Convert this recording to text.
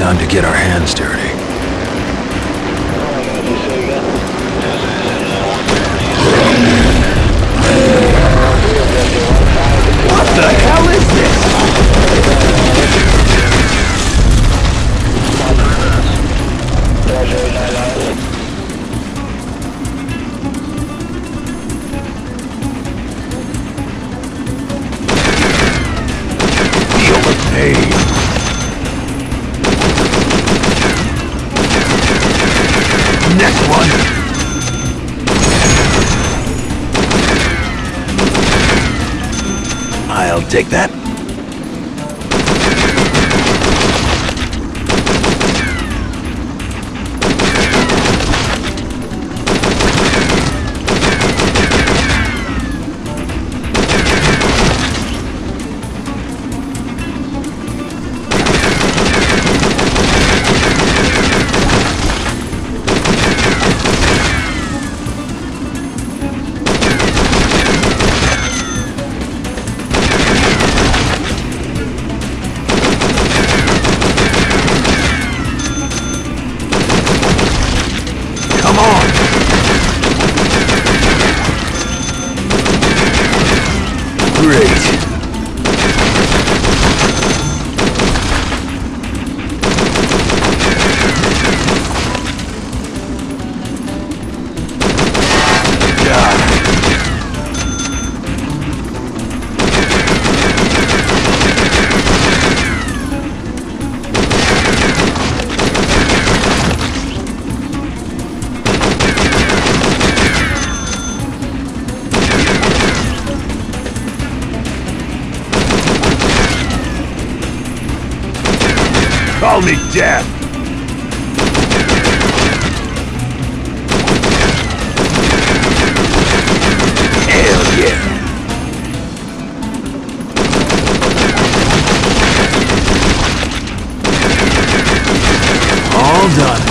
Time to get our hands dirty. What the hell is this? Feel the pain. Next one. I'll take that. On. Great. Call me Death. Hell yeah. All done.